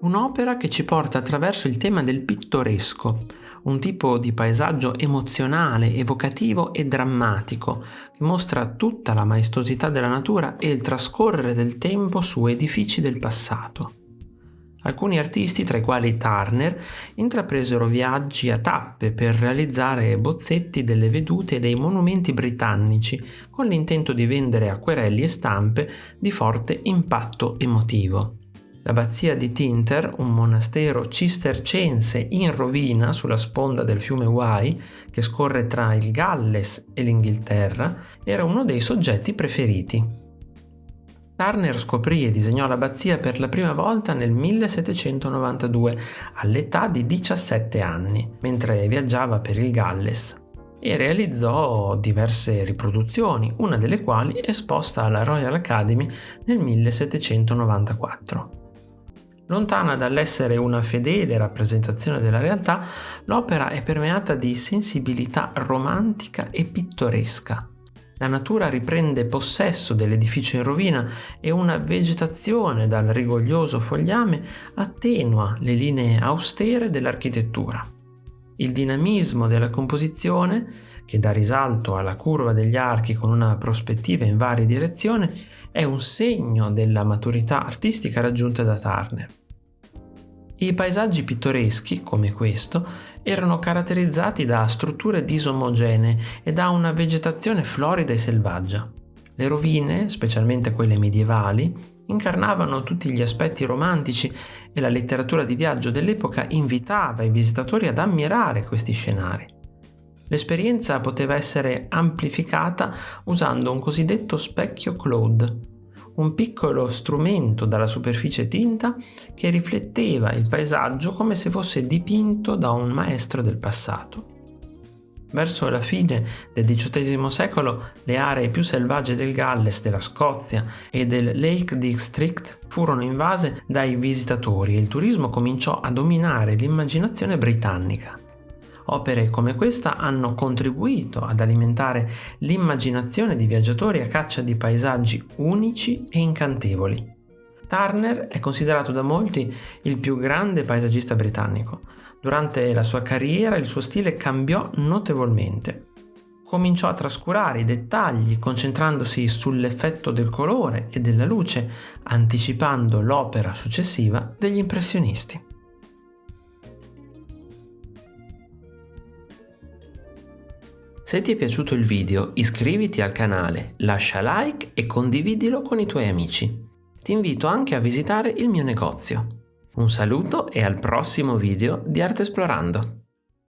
Un'opera che ci porta attraverso il tema del pittoresco, un tipo di paesaggio emozionale, evocativo e drammatico, che mostra tutta la maestosità della natura e il trascorrere del tempo su edifici del passato. Alcuni artisti, tra i quali Turner, intrapresero viaggi a tappe per realizzare bozzetti delle vedute dei monumenti britannici con l'intento di vendere acquerelli e stampe di forte impatto emotivo. L'abbazia di Tinter, un monastero cistercense in rovina sulla sponda del fiume Wye, che scorre tra il Galles e l'Inghilterra, era uno dei soggetti preferiti. Turner scoprì e disegnò l'abbazia per la prima volta nel 1792, all'età di 17 anni, mentre viaggiava per il Galles e realizzò diverse riproduzioni, una delle quali esposta alla Royal Academy nel 1794. Lontana dall'essere una fedele rappresentazione della realtà, l'opera è permeata di sensibilità romantica e pittoresca. La natura riprende possesso dell'edificio in rovina e una vegetazione dal rigoglioso fogliame attenua le linee austere dell'architettura. Il dinamismo della composizione, che dà risalto alla curva degli archi con una prospettiva in varie direzioni, è un segno della maturità artistica raggiunta da Turner. I paesaggi pittoreschi, come questo, erano caratterizzati da strutture disomogenee e da una vegetazione florida e selvaggia. Le rovine, specialmente quelle medievali, incarnavano tutti gli aspetti romantici e la letteratura di viaggio dell'epoca invitava i visitatori ad ammirare questi scenari. L'esperienza poteva essere amplificata usando un cosiddetto specchio Claude, un piccolo strumento dalla superficie tinta che rifletteva il paesaggio come se fosse dipinto da un maestro del passato. Verso la fine del XVIII secolo le aree più selvagge del Galles, della Scozia e del Lake District furono invase dai visitatori e il turismo cominciò a dominare l'immaginazione britannica. Opere come questa hanno contribuito ad alimentare l'immaginazione di viaggiatori a caccia di paesaggi unici e incantevoli. Turner è considerato da molti il più grande paesaggista britannico. Durante la sua carriera il suo stile cambiò notevolmente. Cominciò a trascurare i dettagli concentrandosi sull'effetto del colore e della luce, anticipando l'opera successiva degli impressionisti. Se ti è piaciuto il video iscriviti al canale, lascia like e condividilo con i tuoi amici. Ti invito anche a visitare il mio negozio. Un saluto e al prossimo video di Arte Esplorando!